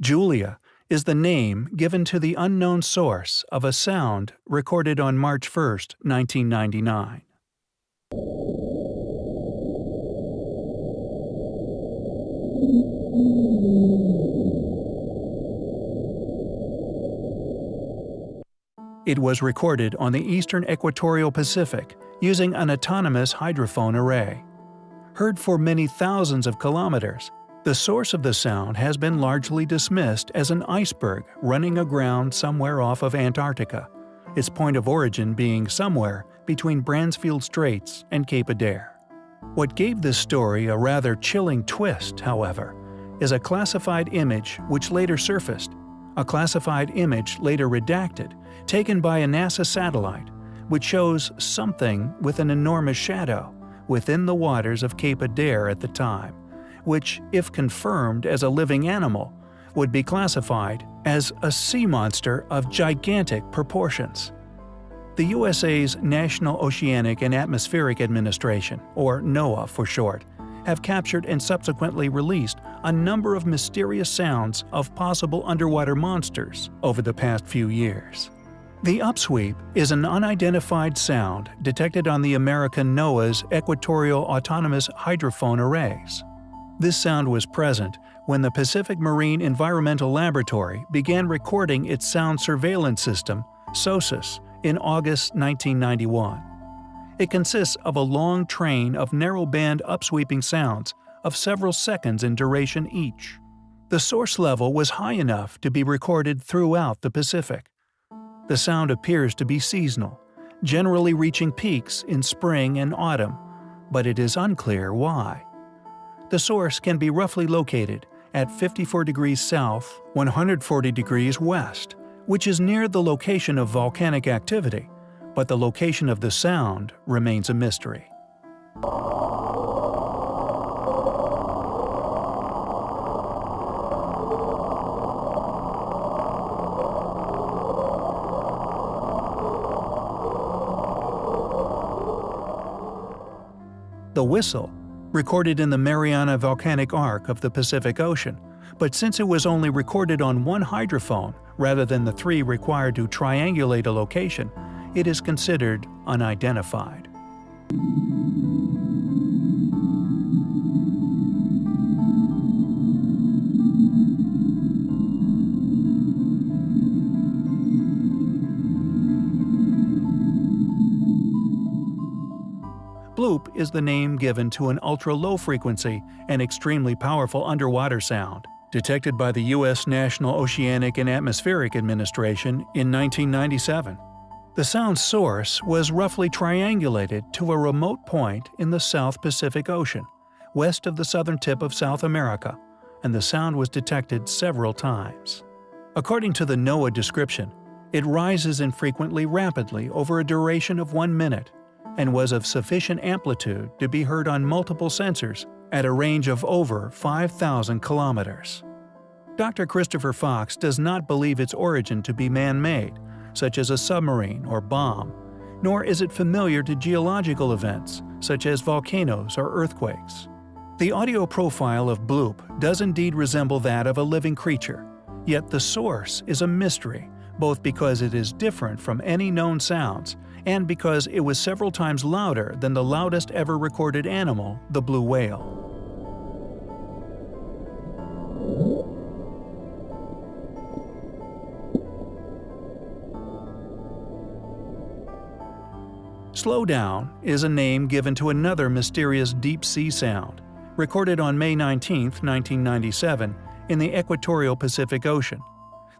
Julia is the name given to the unknown source of a sound recorded on March 1, 1999. It was recorded on the eastern equatorial Pacific using an autonomous hydrophone array. Heard for many thousands of kilometers, the source of the sound has been largely dismissed as an iceberg running aground somewhere off of Antarctica, its point of origin being somewhere between Bransfield Straits and Cape Adare. What gave this story a rather chilling twist, however, is a classified image which later surfaced, a classified image later redacted, taken by a NASA satellite, which shows something with an enormous shadow within the waters of Cape Adare at the time which, if confirmed as a living animal, would be classified as a sea monster of gigantic proportions. The USA's National Oceanic and Atmospheric Administration, or NOAA for short, have captured and subsequently released a number of mysterious sounds of possible underwater monsters over the past few years. The upsweep is an unidentified sound detected on the American NOAA's Equatorial Autonomous Hydrophone Arrays. This sound was present when the Pacific Marine Environmental Laboratory began recording its sound surveillance system, SOSUS, in August 1991. It consists of a long train of narrow-band upsweeping sounds of several seconds in duration each. The source level was high enough to be recorded throughout the Pacific. The sound appears to be seasonal, generally reaching peaks in spring and autumn, but it is unclear why. The source can be roughly located at 54 degrees south, 140 degrees west, which is near the location of volcanic activity, but the location of the sound remains a mystery. The whistle recorded in the Mariana Volcanic Arc of the Pacific Ocean, but since it was only recorded on one hydrophone rather than the three required to triangulate a location, it is considered unidentified. Is the name given to an ultra-low frequency and extremely powerful underwater sound, detected by the U.S. National Oceanic and Atmospheric Administration in 1997. The sound's source was roughly triangulated to a remote point in the South Pacific Ocean, west of the southern tip of South America, and the sound was detected several times. According to the NOAA description, it rises infrequently rapidly over a duration of one minute and was of sufficient amplitude to be heard on multiple sensors at a range of over 5,000 kilometers. Dr. Christopher Fox does not believe its origin to be man-made, such as a submarine or bomb, nor is it familiar to geological events, such as volcanoes or earthquakes. The audio profile of Bloop does indeed resemble that of a living creature, yet the source is a mystery, both because it is different from any known sounds and because it was several times louder than the loudest ever recorded animal, the blue whale. Slow Down is a name given to another mysterious deep-sea sound, recorded on May 19, 1997, in the equatorial Pacific Ocean.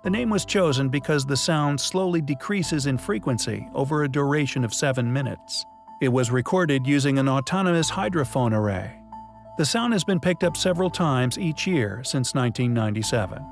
The name was chosen because the sound slowly decreases in frequency over a duration of 7 minutes. It was recorded using an autonomous hydrophone array. The sound has been picked up several times each year since 1997.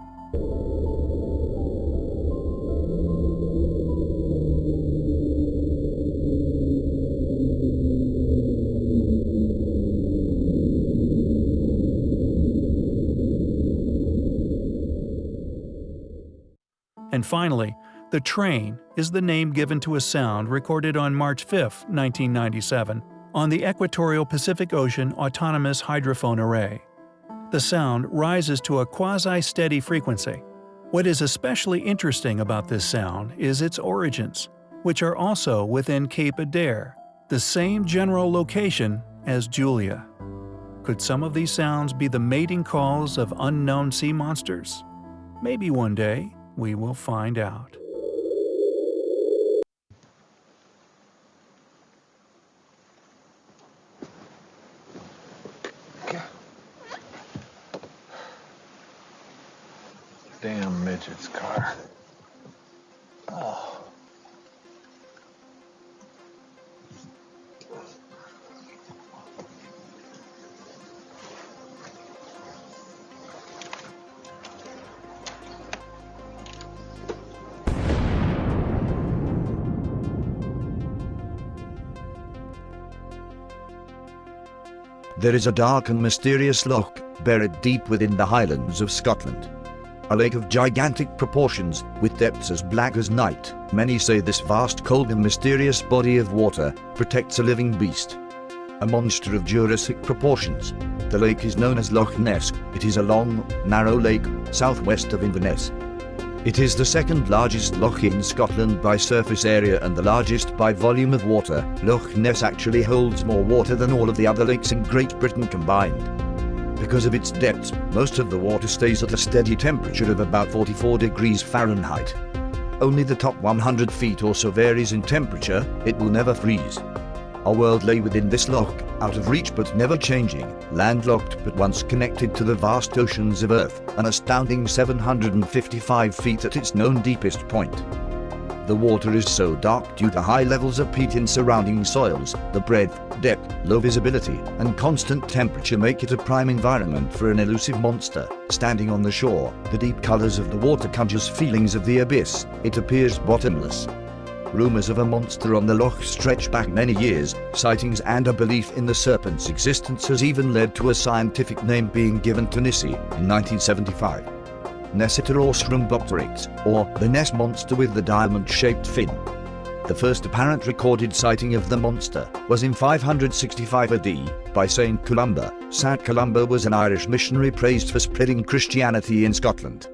And finally, the train is the name given to a sound recorded on March 5, 1997, on the Equatorial Pacific Ocean Autonomous Hydrophone Array. the sound rises to a quasi-steady frequency. What is especially interesting about this sound is its origins, which are also within Cape Adare, the same general location as Julia. Could some of these sounds be the mating calls of unknown sea monsters? Maybe one day we will find out. There is a dark and mysterious loch, buried deep within the highlands of Scotland. A lake of gigantic proportions, with depths as black as night. Many say this vast, cold and mysterious body of water protects a living beast. A monster of Jurassic proportions. The lake is known as Loch Ness. It is a long, narrow lake, southwest of Inverness. It is the second largest loch in Scotland by surface area and the largest by volume of water. Loch Ness actually holds more water than all of the other lakes in Great Britain combined. Because of its depths, most of the water stays at a steady temperature of about 44 degrees Fahrenheit. Only the top 100 feet or so varies in temperature, it will never freeze. Our world lay within this loch, out of reach but never changing, landlocked but once connected to the vast oceans of Earth, an astounding 755 feet at its known deepest point. The water is so dark due to high levels of peat in surrounding soils, the breadth, depth, low visibility, and constant temperature make it a prime environment for an elusive monster. Standing on the shore, the deep colors of the water conjures feelings of the abyss, it appears bottomless, Rumors of a monster on the loch stretch back many years, sightings and a belief in the serpent's existence has even led to a scientific name being given to Nessie in 1975. Nessiteros rhombopteryx, or the Ness monster with the diamond-shaped fin. The first apparent recorded sighting of the monster was in 565 AD by Saint Columba. Saint Columba was an Irish missionary praised for spreading Christianity in Scotland.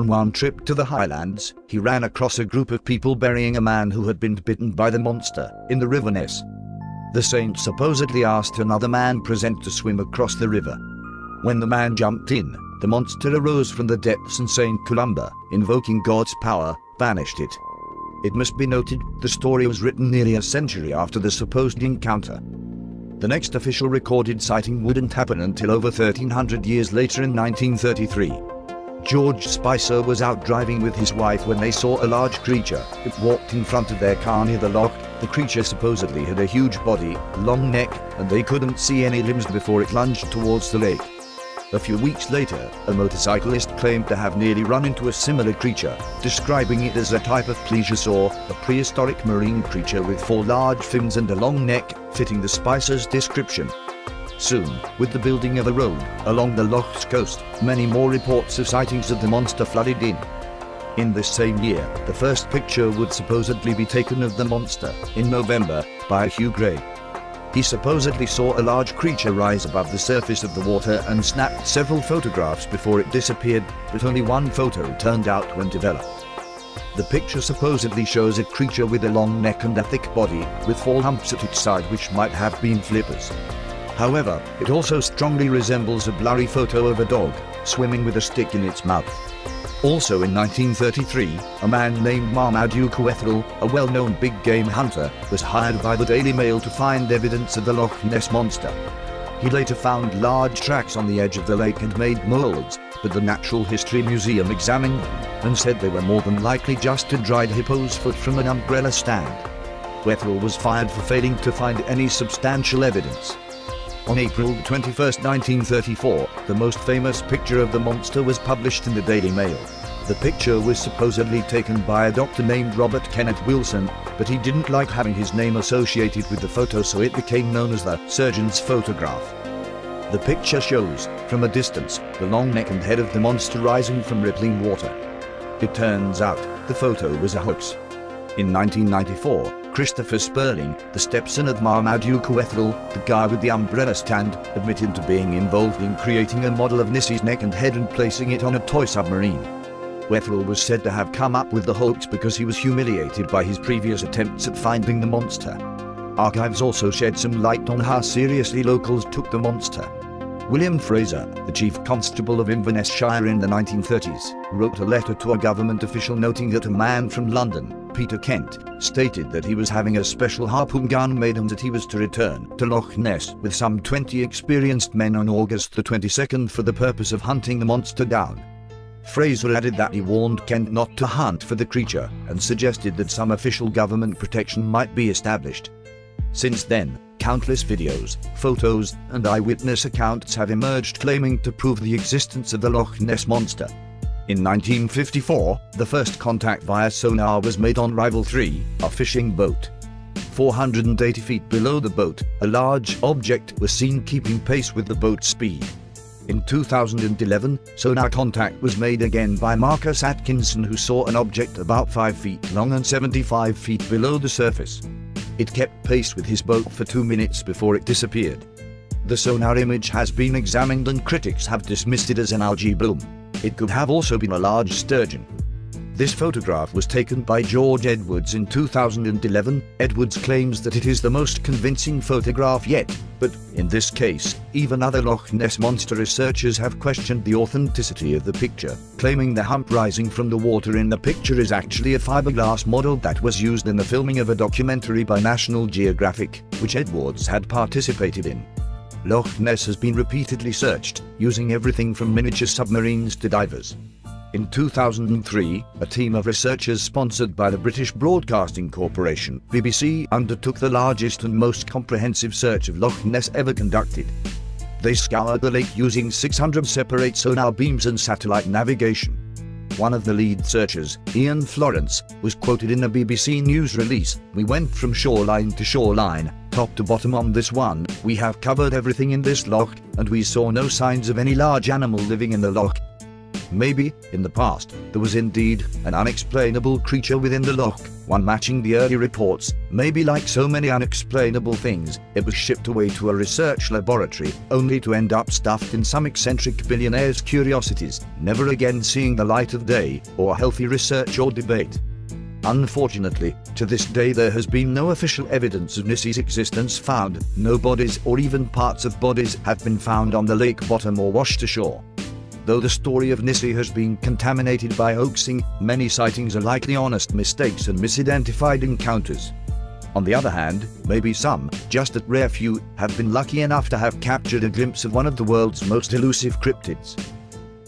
On one trip to the highlands, he ran across a group of people burying a man who had been bitten by the monster in the river Ness. The saint supposedly asked another man present to swim across the river. When the man jumped in, the monster arose from the depths and Saint Columba, invoking God's power, banished it. It must be noted, the story was written nearly a century after the supposed encounter. The next official recorded sighting wouldn't happen until over 1300 years later in 1933. George Spicer was out driving with his wife when they saw a large creature. It walked in front of their car near the lock. The creature supposedly had a huge body, long neck, and they couldn't see any limbs before it lunged towards the lake. A few weeks later, a motorcyclist claimed to have nearly run into a similar creature, describing it as a type of plesiosaur, a prehistoric marine creature with four large fins and a long neck, fitting the Spicer's description. Soon, with the building of a road along the Loch's coast, many more reports of sightings of the monster flooded in. In this same year, the first picture would supposedly be taken of the monster, in November, by Hugh Gray. He supposedly saw a large creature rise above the surface of the water and snapped several photographs before it disappeared, but only one photo turned out when developed. The picture supposedly shows a creature with a long neck and a thick body, with four humps at each side which might have been flippers. However, it also strongly resembles a blurry photo of a dog, swimming with a stick in its mouth. Also in 1933, a man named Marmaduke Wetherell, a well-known big game hunter, was hired by the Daily Mail to find evidence of the Loch Ness Monster. He later found large tracks on the edge of the lake and made molds, but the Natural History Museum examined them and said they were more than likely just a dried hippo's foot from an umbrella stand. Wetherell was fired for failing to find any substantial evidence. On April 21, 1934, the most famous picture of the monster was published in the Daily Mail. The picture was supposedly taken by a doctor named Robert Kenneth Wilson, but he didn't like having his name associated with the photo so it became known as the surgeon's photograph. The picture shows, from a distance, the long neck and head of the monster rising from rippling water. It turns out, the photo was a hoax. In 1994, Christopher Spurling, the stepson of Marmaduke Wetherell, the guy with the umbrella stand, admitted to being involved in creating a model of Nessie's neck and head and placing it on a toy submarine. Wetherell was said to have come up with the hoax because he was humiliated by his previous attempts at finding the monster. Archives also shed some light on how seriously locals took the monster. William Fraser, the chief constable of Inverness Shire in the 1930s, wrote a letter to a government official noting that a man from London, Peter Kent, stated that he was having a special harpoon gun made and that he was to return to Loch Ness with some 20 experienced men on August the 22nd for the purpose of hunting the monster down. Fraser added that he warned Kent not to hunt for the creature and suggested that some official government protection might be established. Since then, countless videos, photos, and eyewitness accounts have emerged claiming to prove the existence of the Loch Ness Monster. In 1954, the first contact via sonar was made on Rival 3, a fishing boat. 480 feet below the boat, a large object was seen keeping pace with the boat's speed. In 2011, sonar contact was made again by Marcus Atkinson who saw an object about 5 feet long and 75 feet below the surface. It kept pace with his boat for two minutes before it disappeared. The sonar image has been examined and critics have dismissed it as an algae bloom. It could have also been a large sturgeon. This photograph was taken by George Edwards in 2011. Edwards claims that it is the most convincing photograph yet, but in this case, even other Loch Ness Monster researchers have questioned the authenticity of the picture, claiming the hump rising from the water in the picture is actually a fiberglass model that was used in the filming of a documentary by National Geographic, which Edwards had participated in. Loch Ness has been repeatedly searched, using everything from miniature submarines to divers. In 2003, a team of researchers sponsored by the British Broadcasting Corporation, BBC, undertook the largest and most comprehensive search of Loch Ness ever conducted. They scoured the lake using 600 separate sonar beams and satellite navigation. One of the lead searchers, Ian Florence, was quoted in a BBC News release, We went from shoreline to shoreline, top to bottom on this one, we have covered everything in this loch, and we saw no signs of any large animal living in the loch, Maybe, in the past, there was indeed an unexplainable creature within the loch, one matching the early reports. Maybe like so many unexplainable things, it was shipped away to a research laboratory, only to end up stuffed in some eccentric billionaire's curiosities, never again seeing the light of day, or healthy research or debate. Unfortunately, to this day there has been no official evidence of Nessie's existence found, no bodies or even parts of bodies have been found on the lake bottom or washed ashore. Though the story of Nessie has been contaminated by hoaxing, many sightings are likely honest mistakes and misidentified encounters. On the other hand, maybe some, just a rare few, have been lucky enough to have captured a glimpse of one of the world's most elusive cryptids.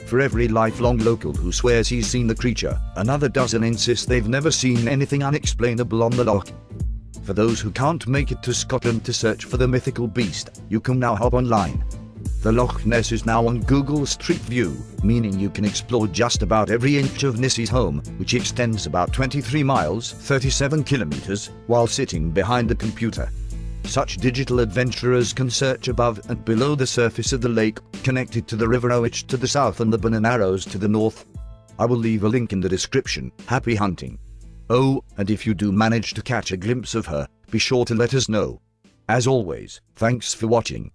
For every lifelong local who swears he's seen the creature, another dozen insist they've never seen anything unexplainable on the loch. For those who can't make it to Scotland to search for the mythical beast, you can now hop online the Loch Ness is now on Google Street View, meaning you can explore just about every inch of Nessie's home, which extends about 23 miles 37 kilometers, while sitting behind the computer. Such digital adventurers can search above and below the surface of the lake, connected to the River Oich to the south and the Burn to the north. I will leave a link in the description. Happy hunting! Oh, and if you do manage to catch a glimpse of her, be sure to let us know. As always, thanks for watching.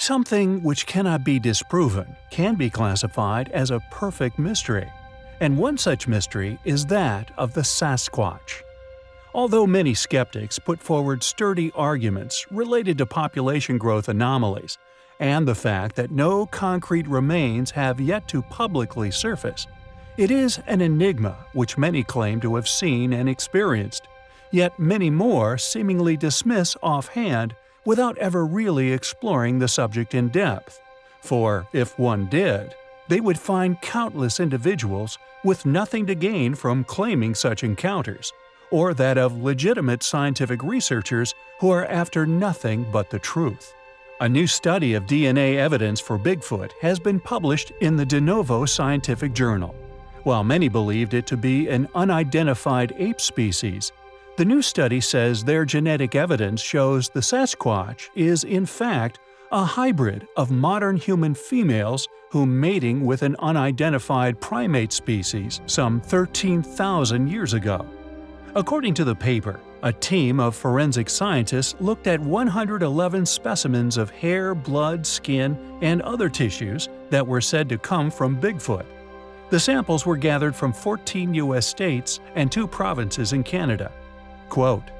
Something which cannot be disproven can be classified as a perfect mystery, and one such mystery is that of the Sasquatch. Although many skeptics put forward sturdy arguments related to population growth anomalies and the fact that no concrete remains have yet to publicly surface, it is an enigma which many claim to have seen and experienced, yet many more seemingly dismiss offhand without ever really exploring the subject in depth. For if one did, they would find countless individuals with nothing to gain from claiming such encounters, or that of legitimate scientific researchers who are after nothing but the truth. A new study of DNA evidence for Bigfoot has been published in the De Novo Scientific Journal. While many believed it to be an unidentified ape species, the new study says their genetic evidence shows the Sasquatch is in fact a hybrid of modern human females who mating with an unidentified primate species some 13,000 years ago. According to the paper, a team of forensic scientists looked at 111 specimens of hair, blood, skin, and other tissues that were said to come from Bigfoot. The samples were gathered from 14 U.S. states and two provinces in Canada. Quote,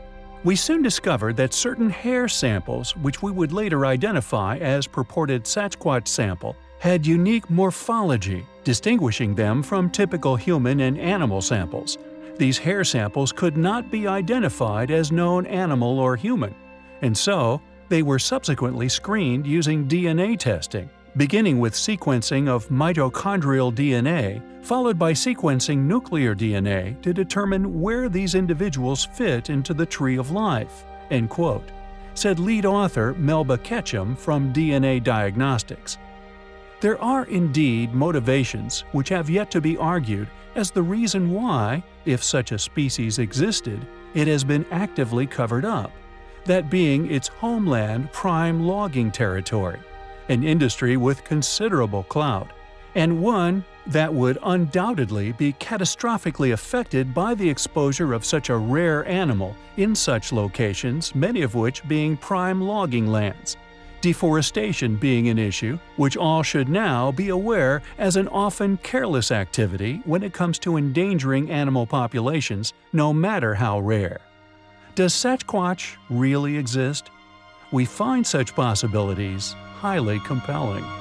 we soon discovered that certain hair samples, which we would later identify as purported Sasquatch sample, had unique morphology, distinguishing them from typical human and animal samples. These hair samples could not be identified as known animal or human, and so they were subsequently screened using DNA testing, beginning with sequencing of mitochondrial DNA, followed by sequencing nuclear DNA to determine where these individuals fit into the tree of life, end quote, said lead author Melba Ketchum from DNA Diagnostics. There are indeed motivations which have yet to be argued as the reason why, if such a species existed, it has been actively covered up, that being its homeland prime logging territory, an industry with considerable clout, and one that would undoubtedly be catastrophically affected by the exposure of such a rare animal in such locations, many of which being prime logging lands deforestation being an issue, which all should now be aware as an often careless activity when it comes to endangering animal populations, no matter how rare. Does Sasquatch really exist? We find such possibilities highly compelling.